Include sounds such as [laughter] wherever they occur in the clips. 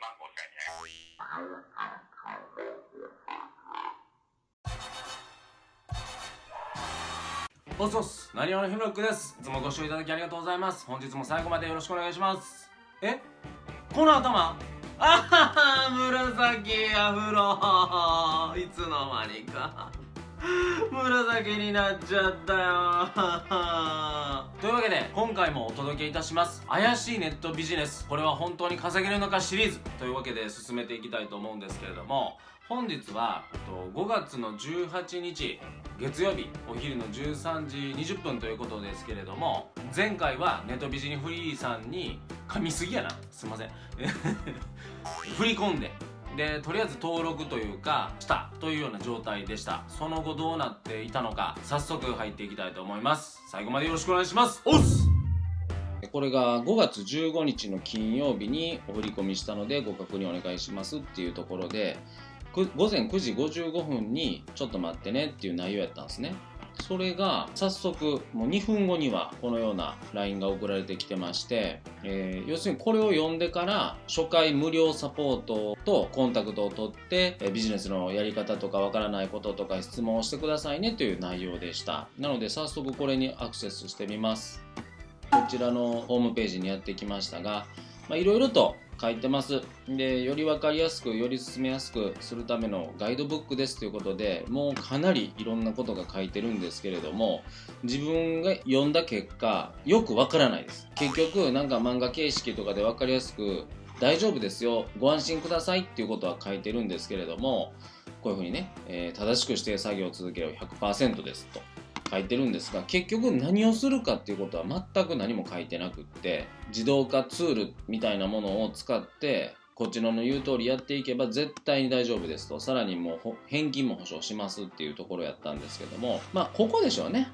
万5千円。おっそっすなにわのひむろくです。いつもご視聴いただきありがとうございます。本日も最後までよろしくお願いします。え？この頭？あはは紫アフロ。いつの間にか。紫になっちゃったよ。というわけで今回もお届けいたします。怪しいネットビジネス。これは本当に稼げるのかシリーズ。というわけで進めていきたいと思うんですけれども本日は5月の18日月曜日お昼の13時20分ということですけれども前回はネットビジネフリーさんに噛みすぎやな。すいません。[laughs] 振り込んででとりあえず登録というかしたというような状態でした。その後どうなっていたのか早速入っていきたいと思います。最後までよろしくお願いします。おっす！これが5月15日の金曜日にお振り込みしたのでご確認お願いしますっていうところで午前9時55分にちょっと待ってねっていう内容やったんですね。それが早速もう2分後にはこのような LINE が送られてきてまして、えー要するにこれを読んでから初回無料サポートとコンタクトを取ってえビジネスのやり方とかわからないこととか質問をしてくださいねという内容でした。なので早速これにアクセスしてみます。こちらのホームページにやってきましたがいろいろと書いてます。でより分かりやすくより進めやすくするためのガイドブックですということでもうかなりいろんなことが書いてるんですけれども自分が読んだ結果よくわからないです。結局なんか漫画形式とかで分かりやすく大丈夫ですよご安心くださいっていうことは書いてるんですけれどもこういうふうにね、えー正しく指定作業を続ければ100%ですと。書いてるんですが結局何をするかっていうことは全く何も書いてなくって自動化ツールみたいなものを使ってこっちの言う通りやっていけば絶対に大丈夫ですと。さらにもう返金も保証しますっていうところやったんですけどもまあここでしょうね。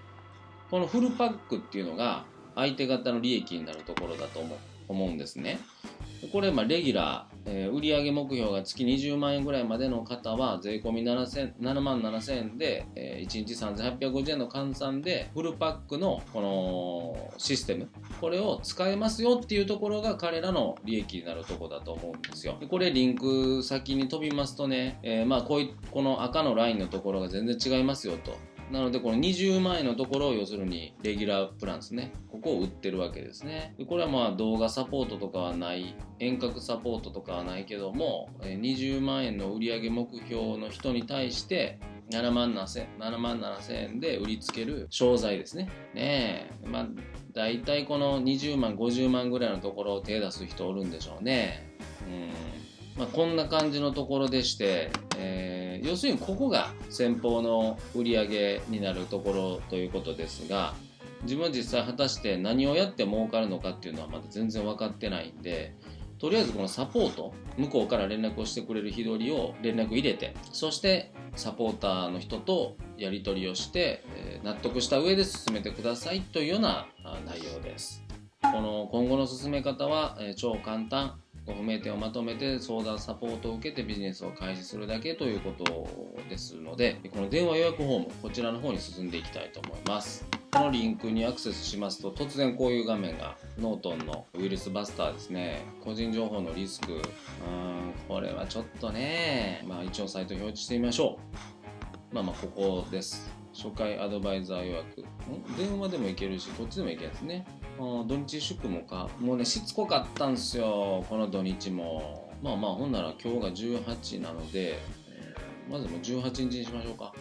このフルパックっていうのが相手方の利益になるところだと思う思うんですね。これまあレギュラー、えー売上目標が月20万円ぐらいまでの方は税込み7万7000円で、え1日3850円の換算でフルパックのこのシステムこれを使えますよっていうところが彼らの利益になるところだと思うんですよ。これリンク先に飛びますとね、えーまあこういこの赤のラインのところが全然違いますよと。なのでこの20万円のところを要するにレギュラープランですね。ここを売ってるわけですね。これはまあ動画サポートとかはない。遠隔サポートとかはないけども20万円の売上目標の人に対して7万7000 7万7000円で売りつける商材ですね。ねえ。まあ大体この20万50万ぐらいのところを手出す人おるんでしょうね。うん。まあ、こんな感じのところでして、えー要するにここが先方の売り上げになるところということですが自分は実際果たして何をやって儲かるのかっていうのはまだ全然分かってないんでとりあえずこのサポート向こうから連絡をしてくれる日取りを連絡入れてそしてサポーターの人とやり取りをして、え納得した上で進めてくださいというような内容です。この今後の進め方は、え超簡単不明点をまとめて相談サポートを受けてビジネスを開始するだけということですのでこの電話予約フォームこちらの方に進んでいきたいと思います。このリンクにアクセスしますと突然こういう画面がノートンのウイルスバスターですね。個人情報のリスク。うんこれはちょっとねまあ一応サイト表示してみましょう。まあまあここです。初回アドバイザー予約。ん？電話でもいけるしこっちでもいけるやつね。土日祝もか？もうねしつこかったんすよこの土日も。まあまあほんなら今日が18なので、えーまずもう18日にしましょうか。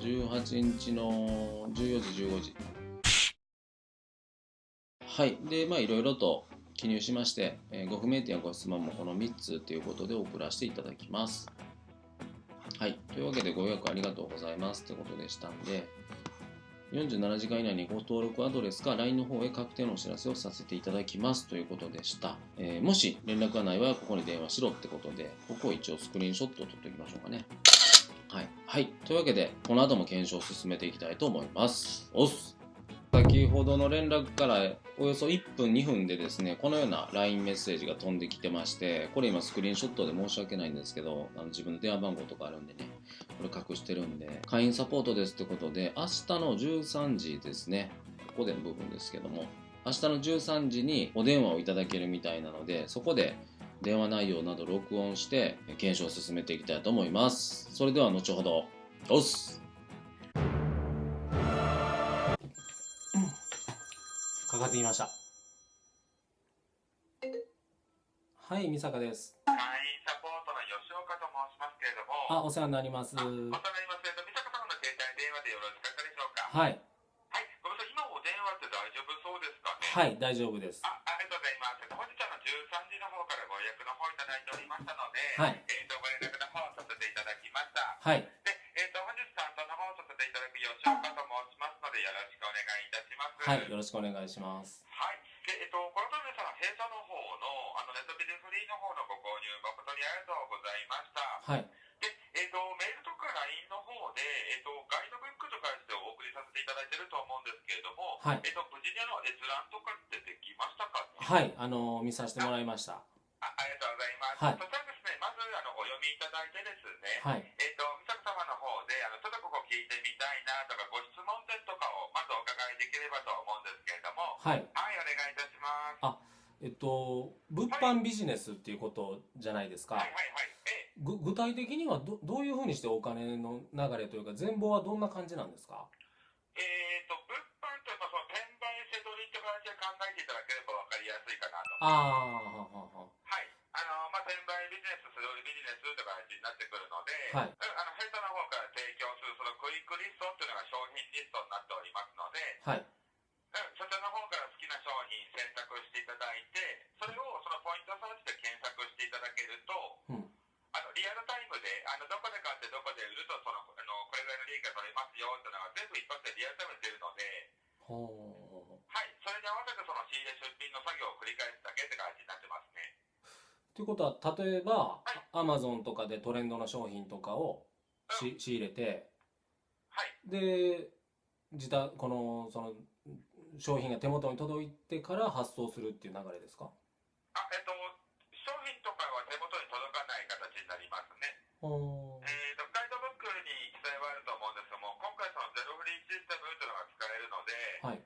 18日の14時15時。はい。でまあいろいろと記入しまして、えーご不明点やご質問もこの3つということで送らせていただきます。はい。というわけでご予約ありがとうございますということでしたんで47時間以内にご登録アドレスか LINE の方へ確定のお知らせをさせていただきますということでした。えーもし連絡がない場合はここに電話しろってことで、ここを一応スクリーンショットを撮っておきましょうかね。はい。はい。というわけで、この後も検証を進めていきたいと思います。おっす先ほどの連絡からおよそ1分2分でですねこのような LINE メッセージが飛んできてましてこれ今スクリーンショットで申し訳ないんですけどあの自分の電話番号とかあるんでねこれ隠してるんで会員サポートですってことで明日の13時ですねここでの部分ですけども明日の13時にお電話をいただけるみたいなのでそこで電話内容など録音して検証を進めていきたいと思います。それでは後ほど。おっすかかってきましたはい美坂です会員サポートの吉岡と申しますけれども、あお世話になりますあお世話になります。えっと、美坂さんの携帯電話でよろしかったでしょうか？はいはい、ごめんなさい、今お電話って大丈夫そうですかね？はい大丈夫ですあ、ありがとうございます。えっと本日あの13時の方からご予約の方いただいておりましたので、はいえっとご連絡の方させていただきました。はいはいよろしくお願いしますはい。で、えっと、このためさん、弊社の方の、あの、ネットビデオフリーの方のご購入誠にありがとうございました。はいで、えっと、メールとか LINE の方で、えっと、ガイドブックとかしてお送りさせていただいてると思うんですけれども、はいえっと、無事にあの閲覧とかってできましたか？ねはいあの見させてもらいましたあありがとうございます。はい販ビジネスっていうことじゃないですかはいはいはい。ええぐ具体的にはどどういうふうにしてお金の流れというか全貌はどんな感じなんですか？えー、と物販というかその転売せ取りって形で考えていただければ分かりやすいかなと。ああははははい。あのまあ、転売ビジネス、素通りビジネスという形になってくるので、はいうんあの弊社の方から提供するそのクイックリストっていうのが商品リストになっておりますので、はいうん、そちらの方から好きな商品選択していただいて、それをそのポイントサーチで検索していただけると、うんあのリアルタイムであのどこで買ってどこで売るとそのあのこれぐらいの利益が取れますよっていうのが全部一発でリアルタイムで出るので、ほうはい、それに合わせてその仕入れ出品の作業を繰り返すだけって感じになってますね。ということは例えばアマゾンとかでトレンドの商品とかをし仕入れてはい、で自宅このその商品が手元に届いてから発送するっていう流れですか？あえっと、商品とかは手元に届かない形になりますね。ほうえー、とガイドブックに記載はあると思うんですけども、今回そのゼロフリーシステムというのが使えるので、はい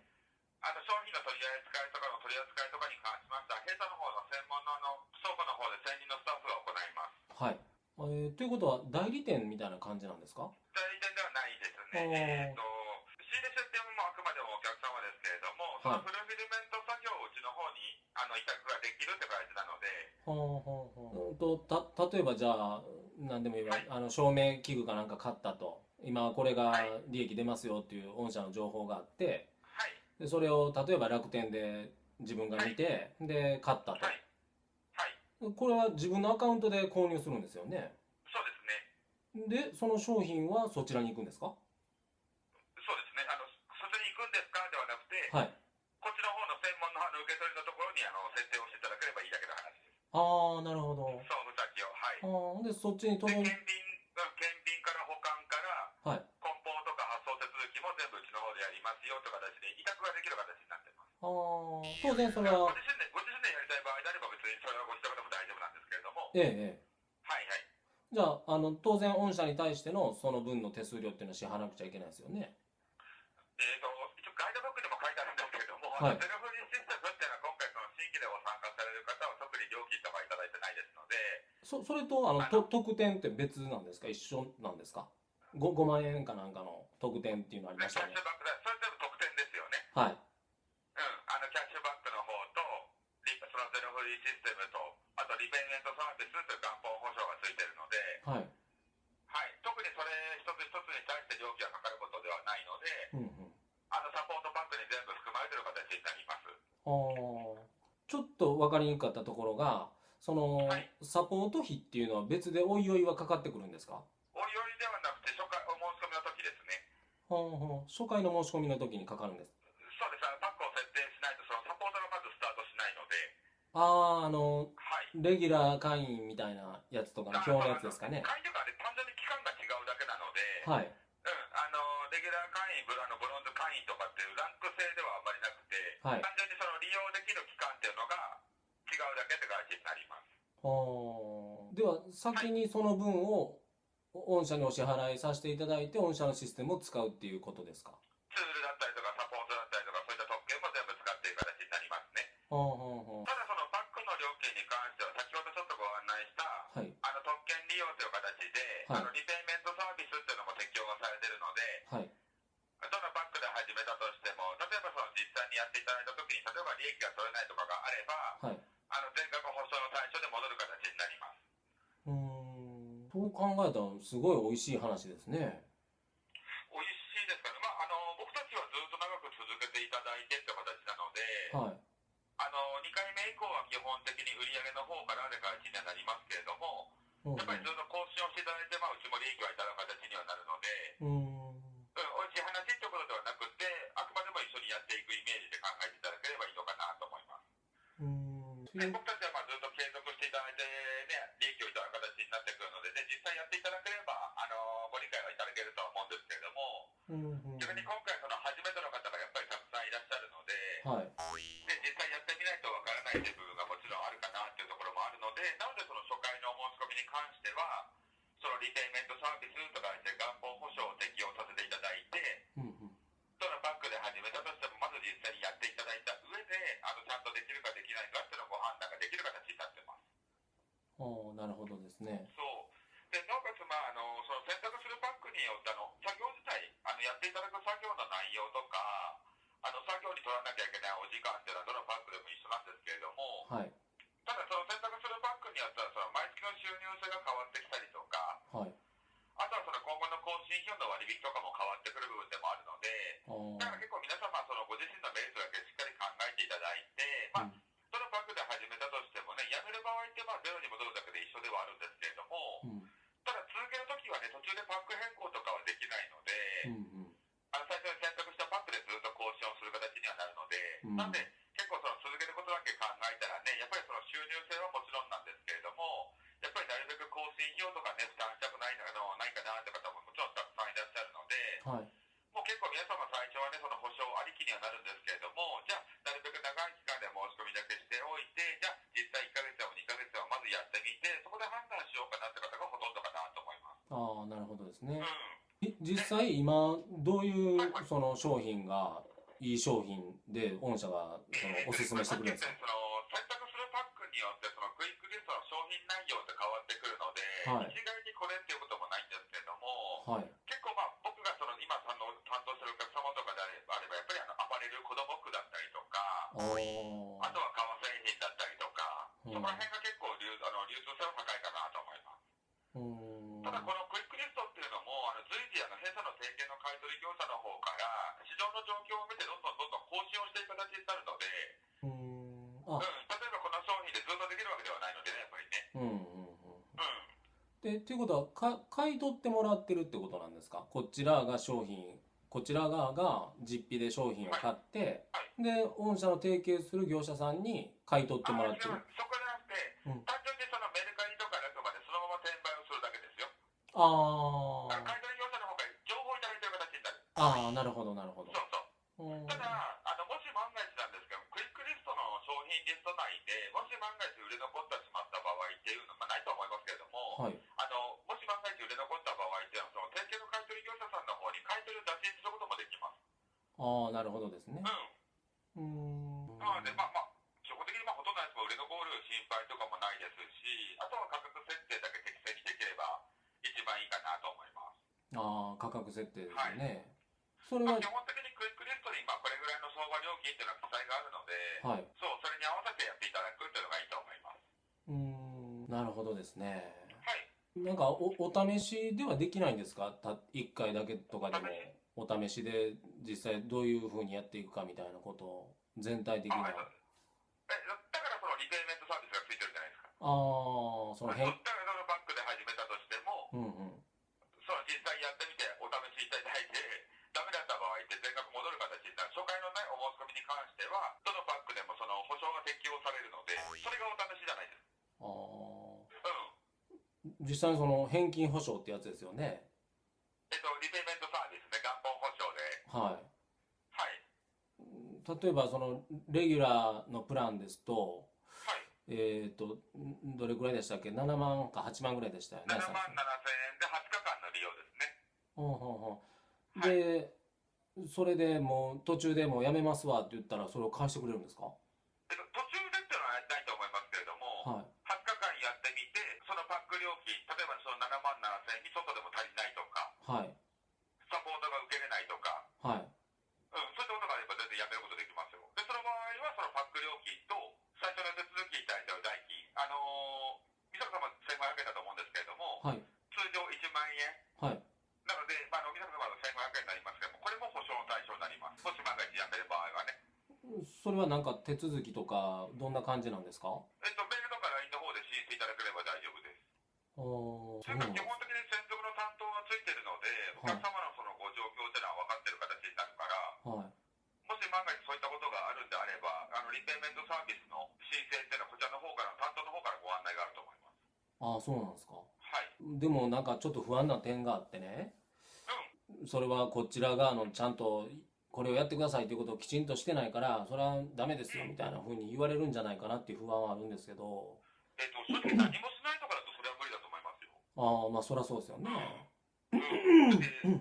あの商品の取り扱いとかの取り扱いとかに関しましては、弊社の方の専門のあの倉庫の方で専任のスタッフが行います。はい、えーということは代理店みたいな感じなんですか？代理店ではないですね。えー、と仕入れ出店もあくまでもお客様ですけれども、そのフルフィルメント作業をうちの方にあの委託ができるって感じなので、ほうほうほう。とた例えばじゃあ何でもいい。わ、あの照明器具かなんか買ったと。今これが利益出ますよっていう御社の情報があって。はい、でそれを例えば楽天で自分が見て、で買ったと、はい、はい、これは自分のアカウントで購入するんですよねでその商品はそちらに行くんですか？そうですね。あのそちらに行くんですかではなくて、はいこっちの方の専門のあの受け取りのところにあの設定をしていただければいいだけの話です。ああなるほど総務先を。はい。あーでそっちにで、届い検品、うん検品から保管から、はい梱包とか発送手続きも全部うちの方でやりますよという形で委託ができる形になってます。あー当然それはご自身で、ご自身でやりたい場合であれば別にそれはご自宅でも大丈夫なんですけれども、ええええ。じゃああの当然御社に対してのその分の手数料っていうのは支払わなくちゃいけないですよね。えー、と一応ガイドブックにも書いてあるんですけれども、はい。セルフリーシステムっていうのは今回その新規でご参加される方は特に料金とかいただいてないですので、そそれとあのと特典って別なんですか？一緒なんですか？5, 5万円かなんかの特典っていうのありましたよね。それ全部特典ですよね。はい。うん、あのキャッシュバックの方と、リそのゼロフリーシステムと、あとリペイメントサービスという元本保証がついてるので、はい。はい、特にそれ一つ一つに対して料金がかかることではないので、うんうん。あのサポートバックに全部含まれてる形になります。あー。ちょっと分かりにくかったところがその、はい。サポート費っていうのは別でおいおいはかかってくるんですか？おいおいではなくて、初回お申し込みの時ですね。ほうほう初回の申し込みの時にかかるんです。そうです、あのパックを設定しないと、そのサポートがまずスタートしないので、あああのはい。レギュラー会員みたいなやつとかの表のやつですかね。会員とかで単純に期間が違うだけなので、はい。うん、あのレギュラー会員、ブラのブロンズ会員とかっていうランク制ではあんまりなくて、はい。単純にその利用できる期間っていうのが違うだけって感じになります。はあでは先にその分を御社にお支払いさせていただいて御社のシステムを使うっていうことですか？ツールだったりとかサポートだったりとかそういった特権も全部使っていく形になりますね。はあはあはい。あのリペイメントサービスっていうのも適用がされてるので、はい。どのバックで始めたとしても、例えばその実際にやっていただいたときに、例えば利益が取れないとかがあれば、はい。あの全額保証の対象で戻る形になります。うーん。そう考えたらすごい美味しい話ですねで、なのでその初回のお申し込みに関しては、そのリペイメントサービスとかしてにはなるんですけれども、じゃあ、なるべく長い期間で申し込みだけしておいて、じゃあ、実際1ヶ月でも2ヶ月でもまずやってみて、そこで判断しようかなって方がほとんどかなと思います。ああなるほどですね。うん。え実際今どういうその商品がいい商品で御社がそのおすすめしてくれるんですか？その選択するパックによってそのクイックリストの商品内容って変わってくるので、はいってるってことなんですか？こちらが商品こちら側が実費で商品を買って、で御社の提携する業者さんに買い取ってもらってる。そこじゃなくて、うん。単純にそのメルカリとかであくまでそのまま転売をするだけですよ。あ買い取り業者の方が情報をいただいてる形になる。あああなるほどなるほど。そうそう。うん。ただ、ああなるほどですね。うん。うーん。なので、まあまあ、基本的にまあほとんどのやつも売れ残る心配とかもないですし、あとは価格設定だけ適正にできれば一番いいかなと思います。ああ価格設定ですよね、それはまあ、基本的にクイックリストにまあこれぐらいの相場料金っていうのは記載があるので、はい。そう、それに合わせてやっていただくっていうのがいいと思います。うーん。なるほどですね。はい。なんかおお試しではできないんですか？た1回だけとかでも。お試しで実際どういうふうにやっていくかみたいなことを全体的にはだからそのリペイメントサービスがついてるじゃないですか。ああその変だからそのバックで始めたとしても、うんうんその実際やってみてお試しいただいて、ダメだった場合って全額戻る形になる。初回のね、お申し込みに関しては、どのバックでもその保証が適用されるので、それがお試しじゃないです。あうん。ー実際にその返金保証ってやつですよねえっと、リペイメントサービスね、元本保証で。はいはい。例えばそのレギュラーのプランですとはい。えっ、とんどれぐらいでしたっけ？7万か8万ぐらいでしたよね7万最7000円で20日間の利用ですね。初ほうほうほうで、それでもう途中でもうやめますわって言ったらそれを返してくれるんですかえっと、途中でっていうのはないと思いますけれども、はい20日間やってみて、で、そのパック料金、例えばその7万7000円にちょっとでも足りないとか、はいサポートが受けれないとか、はいうん、そういったことがあれば全然やめることできますよ。で、その場合はそのパック料金と最初の手続きに対しての代金、あのー、美坂様1500円だと思うんですけれども、はい通常1万円。はいなので、まあ、あの美坂様の1500円になりますけども、これも保証の対象になります。もし万が一やめる場合はね。それはなんか手続きとかどんな感じなんですか？えっと、メールとか LINE の方で申請いただければ大丈夫です。ああそれから基本的に専属の担当がついてるので、お客様のそのご状況というのは分かってる形になるから、はい。もし万が一そういったことがあるんであれば、あのリペイメントサービスの申請っていうのは、こちらの方から、担当の方からご案内があると思います。ああそうなんですか。はい。でもなんかちょっと不安な点があってね。それはこちら側のちゃんとこれをやってくださいということをきちんとしてないからそれはダメですよみたいな風に言われるんじゃないかなっていう不安はあるんですけどえっと、正直何もしないとかだと、それは無理だと思いますよ。ああまあそりゃそうですよねうん。で、ね、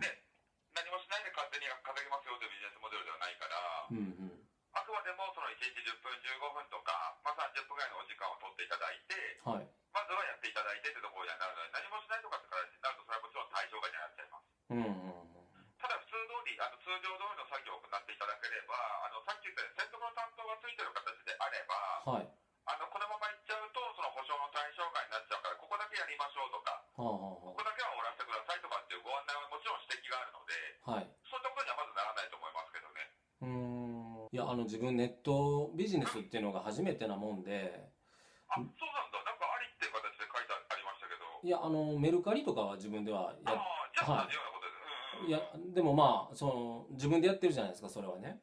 りましょうとか、ここだけは終わらせてくださいとかっていうご案内はもちろん指摘があるので、あはい。そういったことにはまずならないと思いますけどね。うーん。いやあの自分ネットビジネスっていうのが初めてなもんで。あ、そうなんだ、なんかありっていう形で書いてありましたけど、いやあのメルカリとかは自分ではやああ、じゃあ同じようなことで。す。うんうんうん、いやでもまあその自分でやってるじゃないですかそれはね。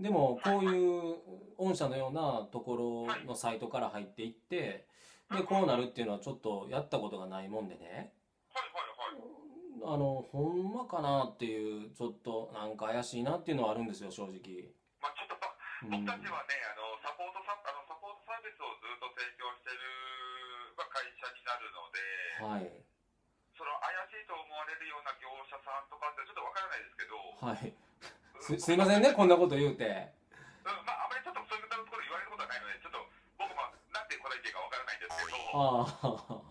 でもこういう御社のようなところのサイトから入っていってでこうなるっていうのはちょっとやったことがないもんでね。はいはいはい。あのほんまかなっていうちょっとなんか怪しいなっていうのはあるんですよ正直。まあ、ちょっと、うん。僕たちはね、あのサポートサあのサポートサービスをずっと提供してる、まあ、会社になるので、はい。その怪しいと思われるような業者さんとかってちょっとわからないですけど、はい。すすいませんねこんなこと言うてああ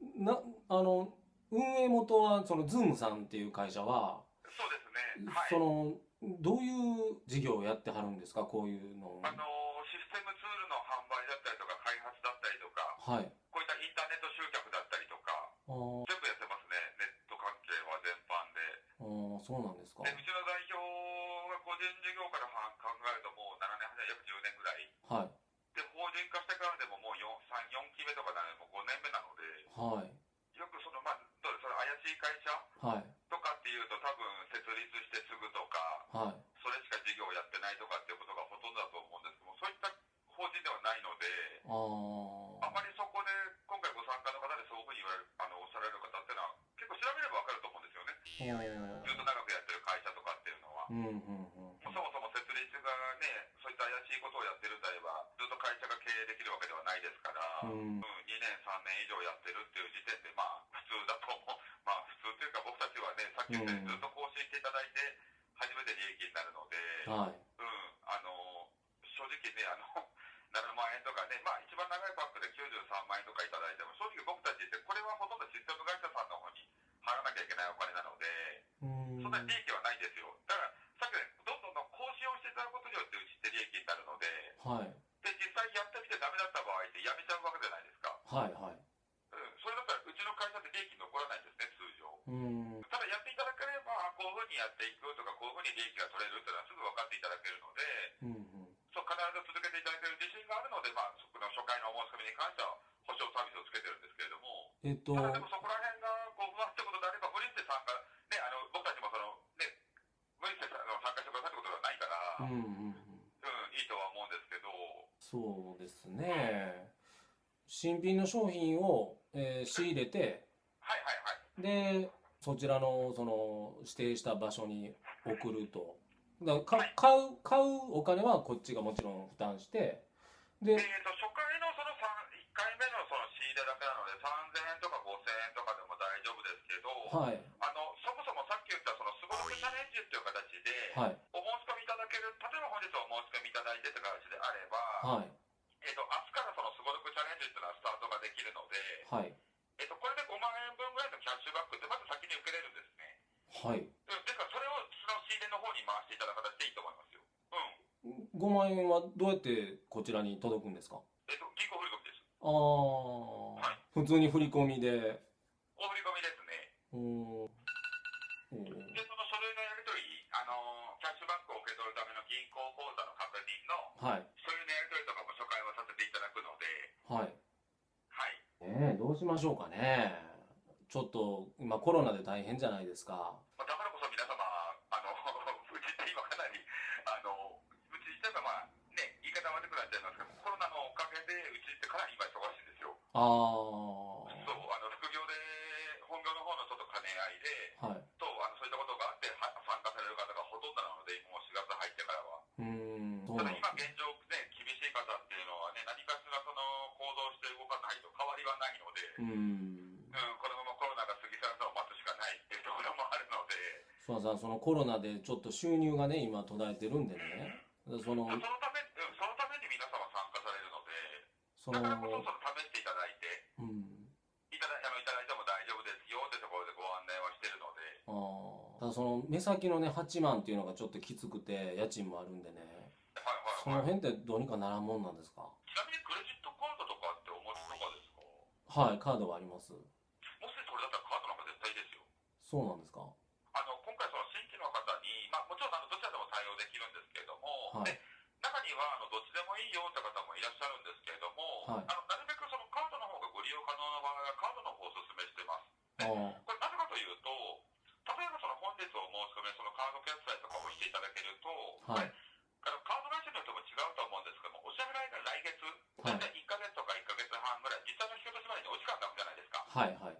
うん、[laughs] なあの運営元はそのズームさんっていう会社はそうですね、はい。そのどういう事業をやってはるんですか？こういうのを。あのシステムツールの販売だったりとか、開発だったりとか、はい。こういったインターネット集客だったりとか、全部やってますね、ネット関係は全般で。あーそうなんですか。でうちの代表が個人事業からは考えるともう7年、8年、約10年ぐらい。はい人化してからでももう4、3、4期目とかなので、もう5年目なので、はい。よくその、まあ、どうですその怪しい会社？はい。とかっていうと、多分設立してすぐとか、はい。それしか事業をやってないとかっていうことがほとんどだと思うんですけども、そういった法人ではないので、ああまりそこで今回ご参加の方でそういうふうに言われるあのおっしゃられる方っていうのは、結構調べれば分かると思うんですよね。あずっと長くやってる会社とかっていうのは。うんうんうん。そもそも設立がね、そういった怪しいことをやってるん会社が経営できるわけではないですから、ううんん2年、3年以上やってるっていう時点で、まあ、普通だと思う、まあ、普通というか、僕たちはね、さっき言ったようにずっと更新していただいて、初めて利益になるので、はい。うん、あの正直ね、あの [laughs] 7万円とかね、まあ、一番長いパックで93万円とかいただいても、正直僕たちって、これはほとんどシステム会社さんの方に払わなきゃいけないお金なので、うん。そんなに利益はないんですよ。えっと。でもそこら辺がこう不安ってことであれば、無理して参加、ね、あの僕たちもその、ね、無理して参加してくださいってことではないから、うん、うんうん。うんいいとは思うんですけど、そうですね。新品の商品を、えー仕入れてはいはいはい、でそちらのその指定した場所に送ると。だからか買う買うお金はこっちがもちろん負担してでえー、と初回のその1回目のその仕入れだけなので、はい、あのそもそもさっき言ったそのすごろくチャレンジという形で、はい、お申し込みいただける、例えば本日お申し込みいただいてという形であれば、はい、えーと、明日からそのすごろくチャレンジっていうのはスタートができるので、はい。えーと、これで5万円分ぐらいのキャッシュバックってまず先に受けれるんですね。はい、ですからそれをその仕入れの方に回していただく形でいいと思いますよ。うん、5万円はどうやってこちらに届くんですか？えっ、ー、と、銀行振込です。ああ、はい、普通に振り込みで。コロナで大変じゃないですか。まあ、だからこそ皆様、あの、[laughs] うちって今かなり、あの、うち自体がまあ、ね、言い方悪くなっちゃいますけど、コロナのおかげでうちってかなり今忙しいんですよ。ああ。そう、あの、副業で、本業の方のちょっと兼ね合いで、はい。と、あの、そういったことがあって、は参加される方がほとんどなので、もう4月入ってからは。うん。ただ今現状ね、厳しい方っていうのはね、何かしらその行動して動かないと変わりはないので、うん。さん、そのコロナでちょっと収入がね、今途絶えてるんでね。うん、その、そのため、そのために皆様参加されるので、その、だからこそ、その試していただいて、うん。いただいても大丈夫ですよってところでご案内はしてるので。ああ。ただその、目先のね、8万っていうのがちょっときつくて、家賃もあるんでね。はいはいはい。その辺ってどうにかならんもんなんですか？ちなみにクレジットカードとかってお持ちとかですか？はい、カードはあります。もしそれだったらカードなんか絶対いいですよ。そうなんですか？はいはい。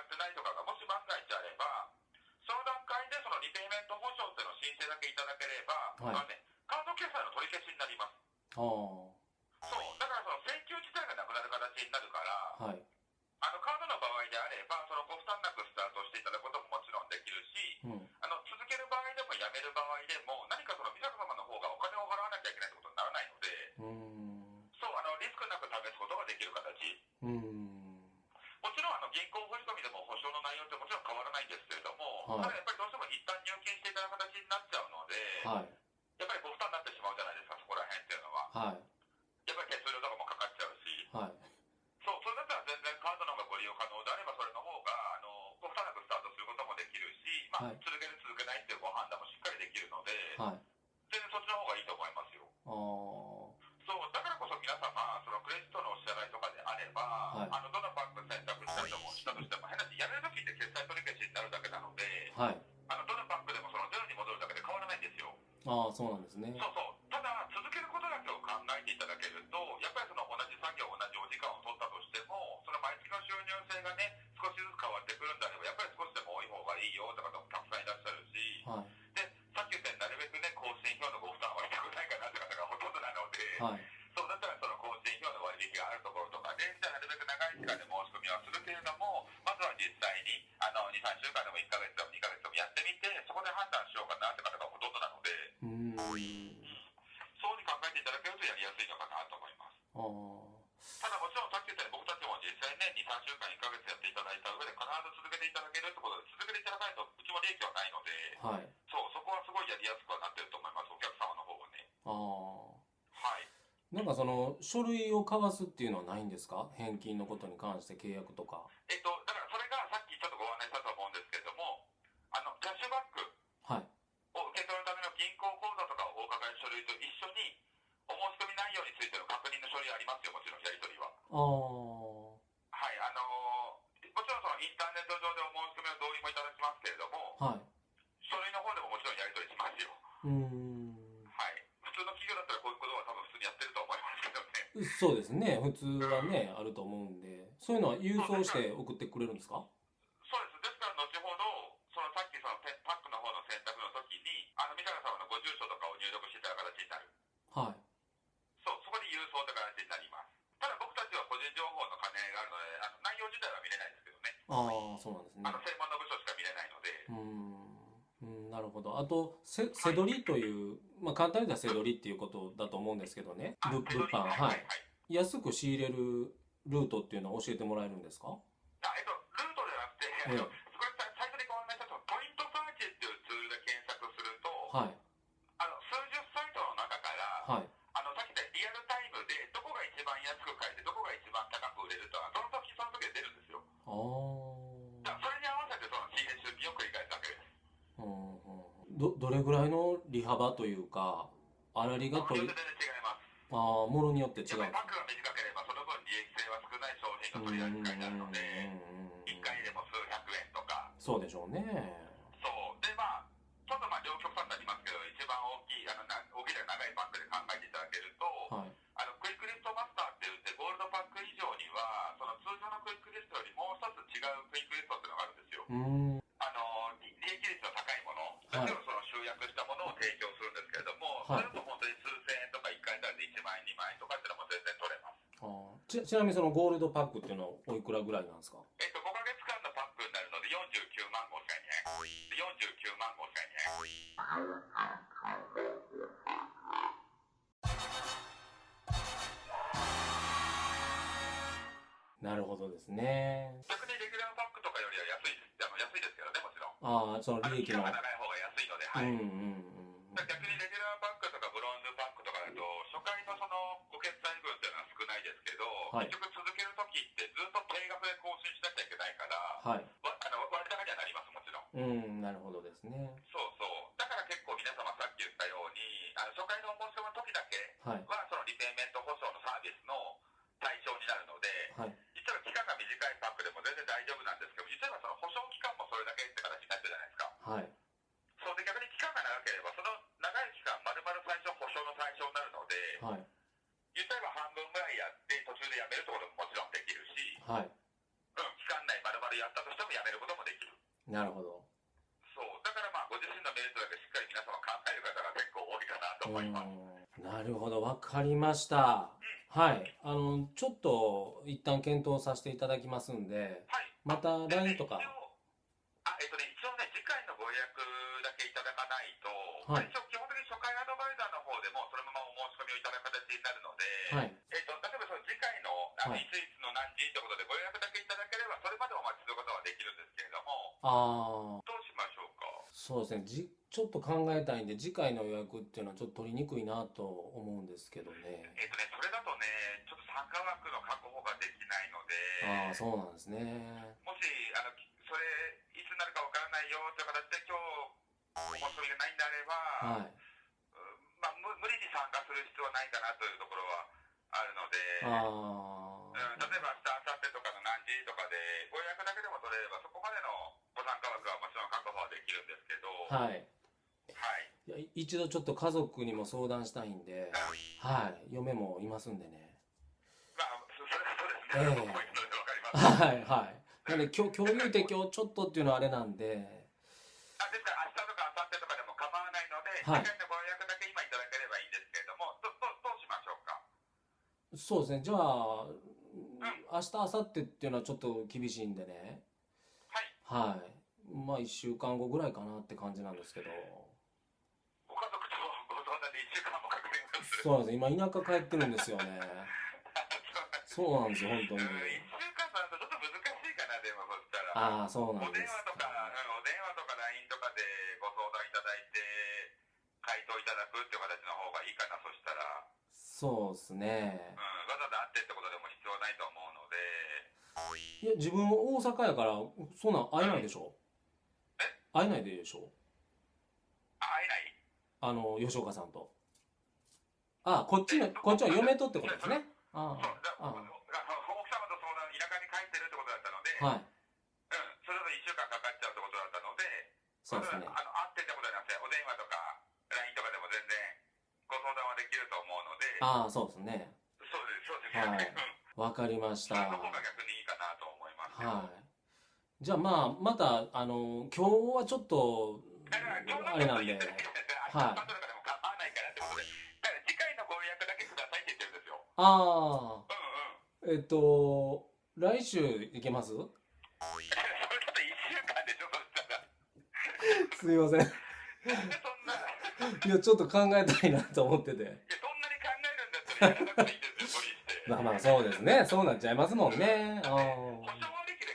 なってないとかがもし万が一あれば、その段階でそのリペイメント保証というのを申請だけいただければ、はい、ね、カード決済の取り消しになります。あそう、だからその請求自体がなくなる形になるから、はい、あのカードの場合であれば、そのご負担なく負担ああそうなんですね。そうそう。書類を交わすっていうのはないんですか？返金のことに関して契約とか。えっと、だからそれがさっきちょっとご案内したと思うんですけれども、あの、キャッシュバックはい。を受け取るための銀行口座とかお伺い書類と一緒に、お申し込み内容についての確認の書類ありますよ、もちろんやり取りは。あはそうですね。普通はねあると思うんで。そういうのは郵送して送ってくれるんですか？そうです。ですから後ほど、そのさっきそのペパックの方の選択の時に、あの、三坂様のご住所とかを入力していただく形になる。はい。そう、そこで郵送という形になります。ただ僕たちは個人情報の兼ね合いがあるので、あの内容自体は見れないですけどね。ああそうなんですね。あの、専門の部署しか見れないので。うーん。うんなるほど。あとせせどりという、まあ、簡単に言ったらせどりっていうことだと思うんですけどね。あ物物販。はい安く仕入れるルートっていうのは教えてもらえるんですか？あえっと、ルートではなくて、ええあのこれさ最初にご案内したポイントサーチっていうツールで検索すると、はい。あの数十サイトの中から、はい。あのさっき言ったリアルタイムでどこが一番安く買えてどこが一番高く売れるとはその時その時で出るんですよ。あそれに合わせてその仕入れ出品を繰り返すわけです。うんうん。どどれぐらいの利幅というか粗利が取りものによって全然違い。ああものによって違う商品の取り扱いになるので、1回でも数百円とか、そうでしょうねちちなみにそのゴールドパックっていうのはおいくらぐらいなんですか？えっと、5ヶ月間のパックになるので49万5千円。49万5千円。なるほどですね逆にレギュラーパックとかよりは安いです。あの安いですけどね、もちろん。ああその利益の期間が長い方が安いので、はい。うんうん逆にレギュラーパックとかブロンズパックとかだと、初回のそのですけど、はい。結局続けるときってずっと定額で更新しなきゃいけないから、はいわあの割高にはなります、もちろん。うんなるほどですねそうそう。だから結構皆様さっき言ったように、あの初回のお申し込みの時だけはいは、そのリペイメント保証のサービスの対象になるので、はい実は期間が短いパックでも全然大丈夫なんですけど、実はその保証期間もそれだけって形になってるじゃないですか。はいそうで逆に期間が長ければ、その長い期間、まるまる最初保証の対象になるので、はい言ったら半分ぐらいやって途中でやめるってことももちろんできるし、はいうん、期間内まるまるやったとしてもやめることもできる。なるほどそう。だからまあ、ご自身のメリットだけしっかり皆様考える方が結構多いかなと思います。うんなるほどわかりました。はい。あのちょっと一旦検討させていただきますんではい。また LINE とか。あ、えっとね、一応ね、次回のご予約だけいただかないと、はい。一応基本的に初回アドバイザーの方でもそのままお申し込みをいただく形になるので、はい。えっと、例えばその次回の、はい。いついつの何時ってことでご予約だけいただければ、それまでお待ちすることはできるんですけれども、ああどうしましょうか？そうですね。じちょっと考えたいんで次回の予約っていうのはちょっと取りにくいなと思うんですけどね。えっとね、それだとね、ちょっと参加枠の確保ができないので、ああそうなんですね。もし、あの、それ、いつになるかわからないよという形で今日、お申し込みがないんであれば、はい。うんまあ、無無理に参加する必要はないかなというところはあるので、あうん、例えば明日、明後日とかの何時とかで、ご予約だけでも取れれば、そこまでのご参加枠はもちろん確保はできるんですけど、あはい。一度ちょっと家族にも相談したいんではい。嫁もいますんでね。まあ、そ [laughs] それはそうですええ。ね。僕も言うのでわかります。はいはい。なんで今日今日言うて今日ちょっとっていうのはあれなんで。あですから、明日とか明後日とかでも構わないので、はい。次回のご予約だけ今いただければいいんですけれども、どどどうしましょうか？そうですね。じゃあ明日明後日っていうのはちょっと厳しいんでね。はい。はい。まあ1週間後ぐらいかなって感じなんですけどご家族とご相談で1週間もかかります。そうなんです今田舎帰ってるんですよね。そうなんですよ本当に。うん、1週間だとちょっと難しいかな、でもそしたら。ああそうなんお電です話とか、うん、お電話とか LINE とかでご相談いただいて、回答いただくっていう形の方がいいかな、そしたら。そうですね。うん、わざわざ会ってってことでも必要ないと思うので、いや自分大阪やからそんなん会えないでしょ？会えないでしょ？あ、会えない？あの吉岡さんとあこっちのこっちは嫁とってことですね。あそう、だああ。あの奥様と相談、田舎に帰ってるってことだったので、はい。うん、それだと1週間かかっちゃうってことだったので、そうですね。あの会ってってことじゃなくて、お電話とか LINE とかでも全然ご相談はできると思うので、ああそうですね。そうです、そうです。はい。うん。わかりました。その方が逆にいいかなと思います。よ。はい。じゃあまあまたあの今日はちょっとあれなんで。はいああうんうん。えっと来週行けます？それだと1週間でしょ、そしたら。すいません。いいやちょっと考えたいなと思ってて。やそんなに考えるんだったらです。まあまあそうですね。そうなっちゃいますもんね。あ保ー証割引で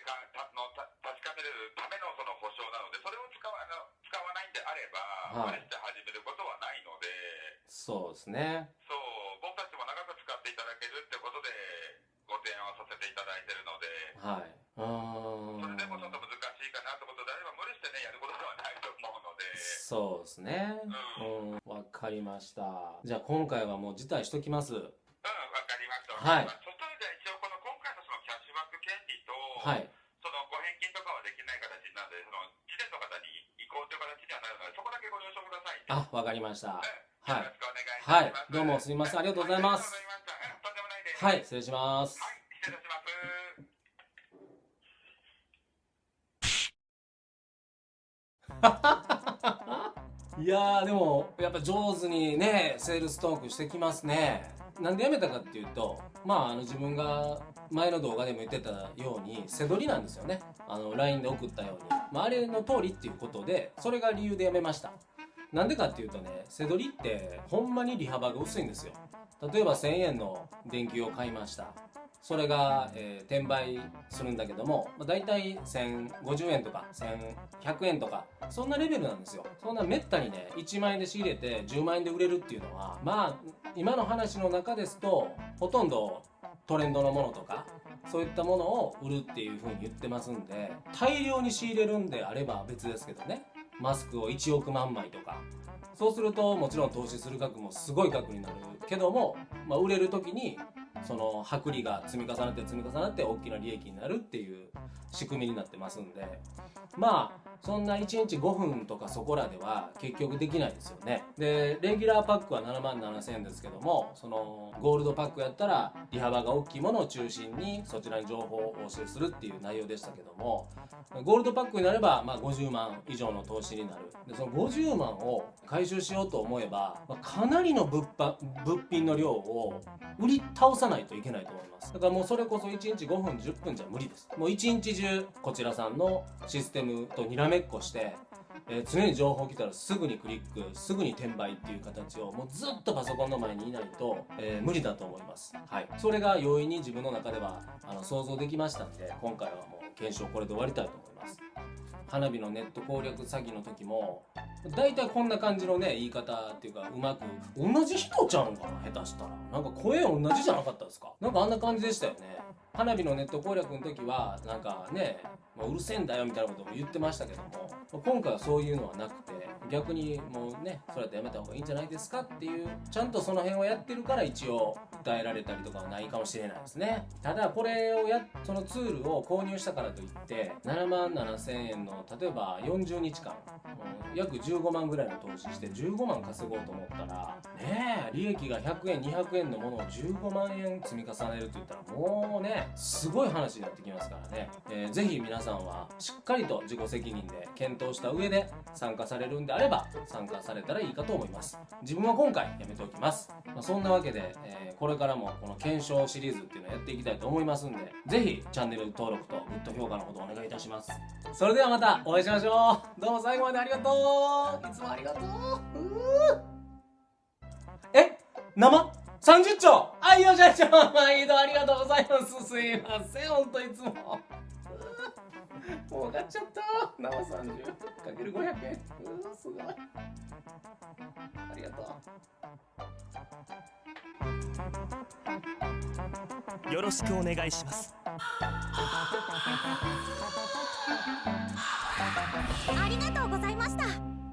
ました。じゃあ今回はもう辞退しときます。うん、わかりました。はい。そしたらじゃあ一応この今回のそのキャッシュバック権利と、はい。そのご返金とかはできない形なので、そのの方に移行という形にはなるので、そこだけご了承ください。あわかりました。うん。はい。よろしくお願いします。はい。どうもすみません。ありがとうございます。はい。失礼します。はい、失礼します。[laughs] いやでもやっぱ上手にねセールストークしてきますね。なんでやめたかっていうとまああの自分が前の動画でも言ってたように背取りなんですよね。あの LINE で送ったように、まあ、あれの通りっていうことでそれが理由でやめました。なんでかっていうとね背取りってほんまに利幅が薄いんですよ。例えば1000円の電球を買いました。それが、えー転売するんだけども、まあ、大体1050円とか1100円とかそんなレベルなんですよ。そんなめったにね1万円で仕入れて10万円で売れるっていうのはまあ今の話の中ですとほとんどトレンドのものとかそういったものを売るっていう風に言ってますんで大量に仕入れるんであれば別ですけどね。マスクを1億万枚とか。そうするともちろん投資する額もすごい額になるけども、まあ、売れる時にその薄利が積み重なって積み重なって大きな利益になるっていう仕組みになってますんで。まあそんな1日5分とかそこらでは結局できないですよね。でレギュラーパックは7万7000円ですけどもそのゴールドパックやったら利幅が大きいものを中心にそちらに情報をお教えするっていう内容でしたけどもゴールドパックになれば、まあ、50万以上の投資になる。でその50万を回収しようと思えば、まかなりの物販物品の量を売り倒さないといけないと思います。だからもうそれこそ1日5分10分じゃ無理です。もう1日中こちらさんのシステムとにらめっこして、えー常に情報来たらすぐにクリックすぐに転売っていう形をもうずっとパソコンの前にいないと、えー無理だと思います。はい。それが容易に自分の中ではあの想像できましたんで今回はもう検証これで終わりたいと思います花火のネット攻略詐欺の時も大体こんな感じのね言い方っていうかうまく同じ人ちゃうんかな下手したら。なんか声同じじゃなかったですか。なんかあんな感じでしたよね。花火のネット攻略の時はなんかね、まあうるせえんだよみたいなことも言ってましたけども今回はそういうのはなくて逆にもうねそれやってやめた方がいいんじゃないですかっていうちゃんとその辺をやってるから一応訴えられたりとかはないかもしれないですね。ただこれをやそのツールを購入したからといって7万7000円の例えば40日間、約15万ぐらいの投資して15万稼ごうと思ったらねえ利益が100円200円のものを15万円積み重ねるって言ったらもうねすごい話になってきますからね、えーぜひ皆さんはしっかりと自己責任で検討した上で参加されるんであれば参加されたらいいかと思います。自分は今回やめておきます、まあ、そんなわけで、えーこれからもこの検証シリーズっていうのをやっていきたいと思いますんでぜひチャンネル登録とグッド評価のほどお願いいたします。それではまたお会いしましょう。どうも最後までありがとう。いつもありがとう。うえ？生？30兆？あいよ社長。毎度ありがとうございます。すいません。ほんといつも。もう買っちゃった。生30かける500円。うんすごい。ありがとう。よろしくお願いします。ありがとうございました